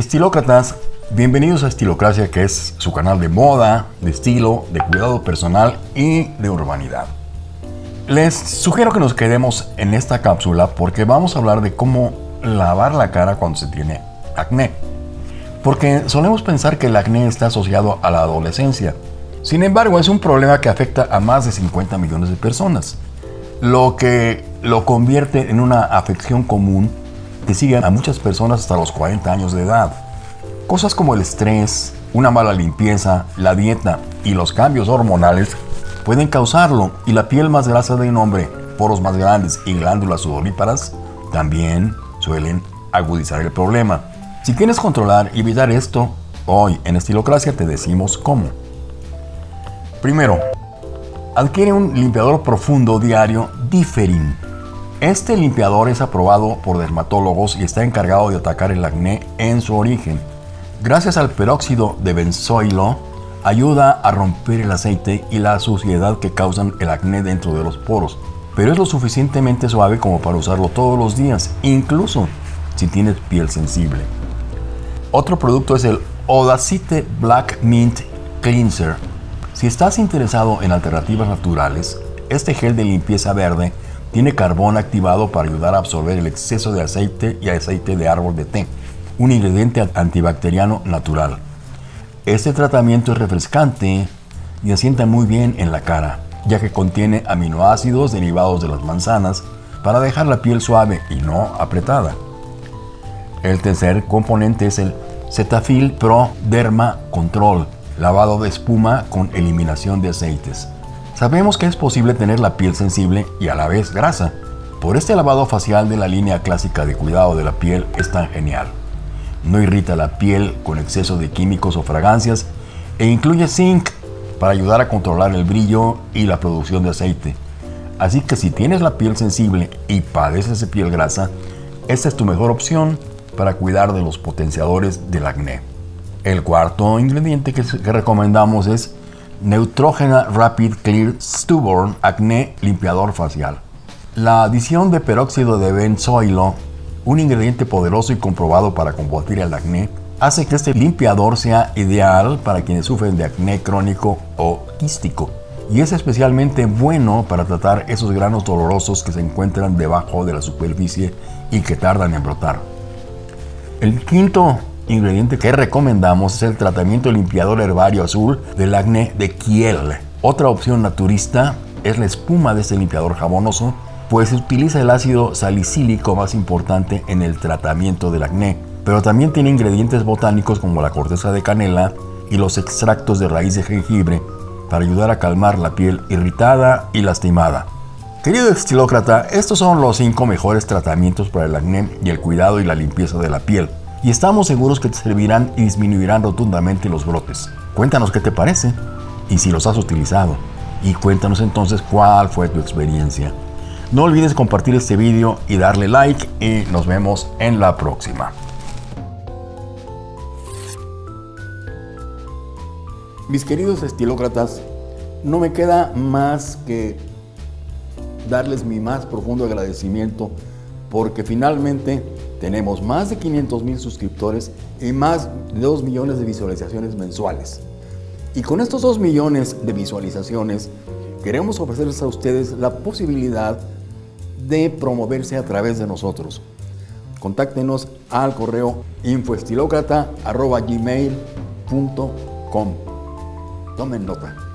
Estilócratas, bienvenidos a Estilocracia, que es su canal de moda, de estilo, de cuidado personal y de urbanidad. Les sugiero que nos quedemos en esta cápsula porque vamos a hablar de cómo lavar la cara cuando se tiene acné. Porque solemos pensar que el acné está asociado a la adolescencia. Sin embargo, es un problema que afecta a más de 50 millones de personas, lo que lo convierte en una afección común que siguen a muchas personas hasta los 40 años de edad. Cosas como el estrés, una mala limpieza, la dieta y los cambios hormonales pueden causarlo y la piel más grasa de un hombre, poros más grandes y glándulas sudoríparas también suelen agudizar el problema. Si quieres controlar y evitar esto, hoy en Estilocracia te decimos cómo. Primero, adquiere un limpiador profundo diario Differin este limpiador es aprobado por dermatólogos y está encargado de atacar el acné en su origen. Gracias al peróxido de benzoilo, ayuda a romper el aceite y la suciedad que causan el acné dentro de los poros, pero es lo suficientemente suave como para usarlo todos los días, incluso si tienes piel sensible. Otro producto es el Odacite Black Mint Cleanser. Si estás interesado en alternativas naturales, este gel de limpieza verde tiene carbón activado para ayudar a absorber el exceso de aceite y aceite de árbol de té, un ingrediente antibacteriano natural. Este tratamiento es refrescante y asienta muy bien en la cara, ya que contiene aminoácidos derivados de las manzanas para dejar la piel suave y no apretada. El tercer componente es el Cetaphil Pro Derma Control, lavado de espuma con eliminación de aceites. Sabemos que es posible tener la piel sensible y a la vez grasa. Por este lavado facial de la línea clásica de cuidado de la piel es tan genial. No irrita la piel con exceso de químicos o fragancias e incluye zinc para ayudar a controlar el brillo y la producción de aceite. Así que si tienes la piel sensible y padeces de piel grasa, esta es tu mejor opción para cuidar de los potenciadores del acné. El cuarto ingrediente que, recomendamos es Neutrogena Rapid Clear Stubborn Acné Limpiador Facial. La adición de peróxido de benzoilo, un ingrediente poderoso y comprobado para combatir el acné, hace que este limpiador sea ideal para quienes sufren de acné crónico o quístico y es especialmente bueno para tratar esos granos dolorosos que se encuentran debajo de la superficie y que tardan en brotar. El quinto ingrediente que recomendamos es el tratamiento limpiador herbario azul del acné de Kiel. Otra opción naturista es la espuma de este limpiador jabonoso, pues utiliza el ácido salicílico más importante en el tratamiento del acné, pero también tiene ingredientes botánicos como la corteza de canela y los extractos de raíz de jengibre para ayudar a calmar la piel irritada y lastimada. Querido estilócrata, estos son los 5 mejores tratamientos para el acné y el cuidado y la limpieza de la piel y estamos seguros que te servirán y disminuirán rotundamente los brotes. Cuéntanos qué te parece y si los has utilizado y cuéntanos entonces cuál fue tu experiencia. No olvides compartir este vídeo y darle like y nos vemos en la próxima. Mis queridos estilócratas, no me queda más que darles mi más profundo agradecimiento porque finalmente tenemos más de 500 mil suscriptores y más de 2 millones de visualizaciones mensuales. Y con estos 2 millones de visualizaciones, queremos ofrecerles a ustedes la posibilidad de promoverse a través de nosotros. Contáctenos al correo infoestilocrata.gmail.com Tomen nota.